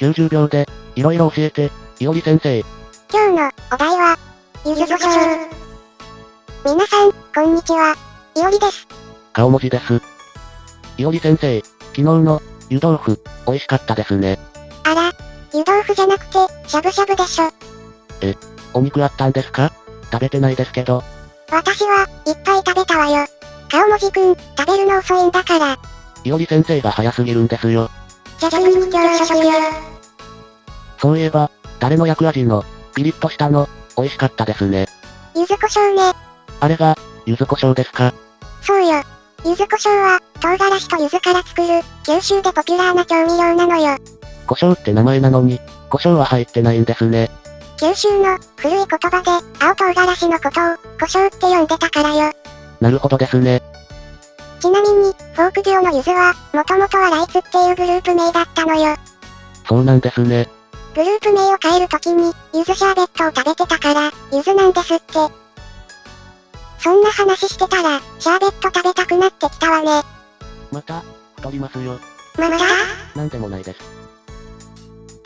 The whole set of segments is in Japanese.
90秒で、いろいろ教えて、いおり先生。今日のお題は、ゆずこしょう。皆さん、こんにちは。いおりです。顔文字です。いおり先生、昨日の、湯豆腐、美味しかったですね。あら、湯豆腐じゃなくて、しゃぶしゃぶでしょ。お肉あったんですか？食べてないですけど、私は、いっぱい食べたわよ。顔文字くん、食べるの遅いんだから。いおり先生が早すぎるんですよ。じゃじゃん。そういえば、誰の薬味の、ピリッとしたの、美味しかったですね。柚子胡椒ね。あれが、柚子胡椒ですか？そうよ。柚子胡椒は、唐辛子と柚子から作る、九州でポピュラーな調味料なのよ。胡椒って名前なのに、胡椒は入ってないんですね。九州の、古い言葉で、青唐辛子のことを、胡椒って呼んでたからよ。なるほどですね。ちなみに、フォークデュオの柚子は、もともとはライツっていうグループ名だったのよ。そうなんですね。グループ名を変えるときに、柚子シャーベットを食べてたから、柚子なんですって。そんな話してたら、シャーベット食べたくなってきたわね。また、太りますよ。また？なんでもないです。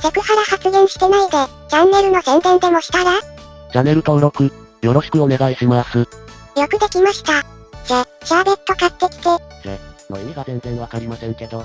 セクハラ発言してないで、チャンネルの宣伝でもしたら？チャンネル登録、よろしくお願いします。よくできました。じゃ、シャーベット買ってきて。の意味が全然わかりませんけど、